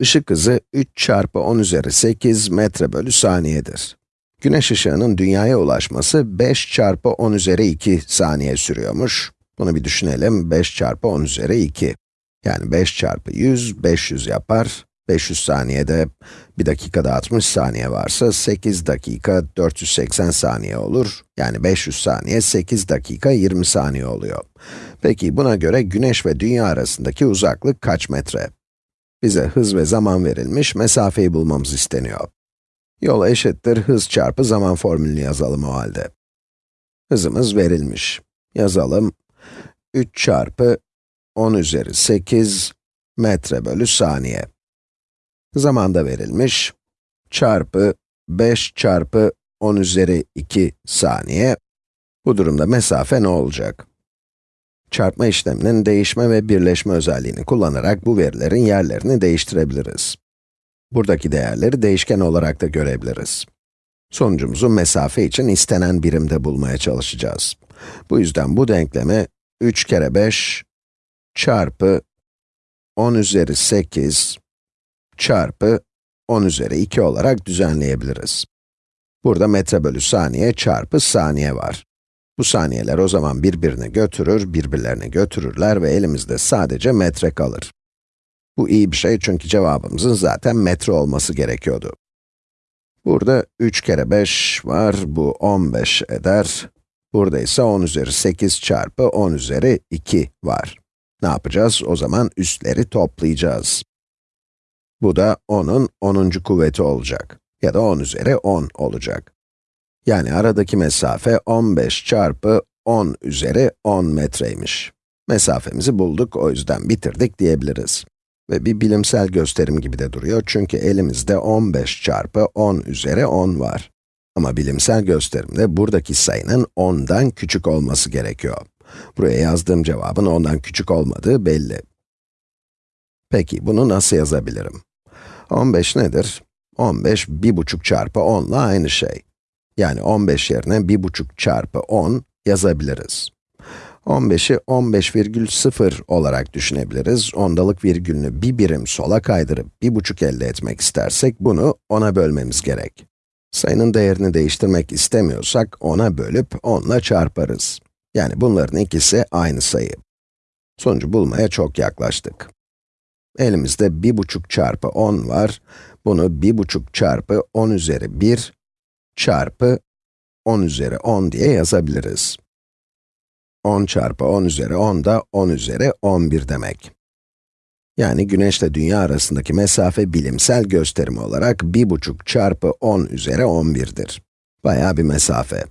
Işık hızı 3 çarpı 10 üzeri 8 metre bölü saniyedir. Güneş ışığının dünyaya ulaşması 5 çarpı 10 üzeri 2 saniye sürüyormuş. Bunu bir düşünelim, 5 çarpı 10 üzeri 2. Yani 5 çarpı 100, 500 yapar. 500 saniyede 1 dakikada 60 saniye varsa 8 dakika 480 saniye olur. Yani 500 saniye 8 dakika 20 saniye oluyor. Peki buna göre güneş ve dünya arasındaki uzaklık kaç metre? Bize hız ve zaman verilmiş, mesafeyi bulmamız isteniyor. Yol eşittir hız çarpı zaman formülünü yazalım o halde. Hızımız verilmiş. Yazalım. 3 çarpı 10 üzeri 8 metre bölü saniye. Zaman da verilmiş. Çarpı 5 çarpı 10 üzeri 2 saniye. Bu durumda mesafe ne olacak? Çarpma işleminin değişme ve birleşme özelliğini kullanarak bu verilerin yerlerini değiştirebiliriz. Buradaki değerleri değişken olarak da görebiliriz. Sonucumuzu mesafe için istenen birimde bulmaya çalışacağız. Bu yüzden bu denklemi 3 kere 5 çarpı 10 üzeri 8 çarpı 10 üzeri 2 olarak düzenleyebiliriz. Burada metre bölü saniye çarpı saniye var. Bu saniyeler o zaman birbirini götürür, birbirlerini götürürler ve elimizde sadece metre kalır. Bu iyi bir şey çünkü cevabımızın zaten metre olması gerekiyordu. Burada 3 kere 5 var, bu 15 eder. Burada ise 10 üzeri 8 çarpı 10 üzeri 2 var. Ne yapacağız? O zaman üstleri toplayacağız. Bu da 10'un 10. kuvveti olacak. Ya da 10 üzeri 10 olacak. Yani aradaki mesafe 15 çarpı 10 üzeri 10 metreymiş. Mesafemizi bulduk, o yüzden bitirdik diyebiliriz. Ve bir bilimsel gösterim gibi de duruyor çünkü elimizde 15 çarpı 10 üzeri 10 var. Ama bilimsel gösterimde buradaki sayının 10'dan küçük olması gerekiyor. Buraya yazdığım cevabın 10'dan küçük olmadığı belli. Peki, bunu nasıl yazabilirim? 15 nedir? 15, 1,5 çarpı 10 ile aynı şey. Yani 15 yerine 1,5 çarpı 10 yazabiliriz. 15'i 15,0 olarak düşünebiliriz. Ondalık virgülünü bir birim sola kaydırıp 1,5 elde etmek istersek bunu 10'a bölmemiz gerek. Sayının değerini değiştirmek istemiyorsak 10'a bölüp 10 ile çarparız. Yani bunların ikisi aynı sayı. Sonucu bulmaya çok yaklaştık. Elimizde 1,5 çarpı 10 var. Bunu 1,5 çarpı 10 üzeri 1 çarpı 10 üzeri 10 diye yazabiliriz. 10 çarpı 10 üzeri 10 da 10 üzeri 11 demek. Yani güneş ile dünya arasındaki mesafe bilimsel gösterimi olarak 1,5 çarpı 10 üzeri 11'dir. Bayağı bir mesafe.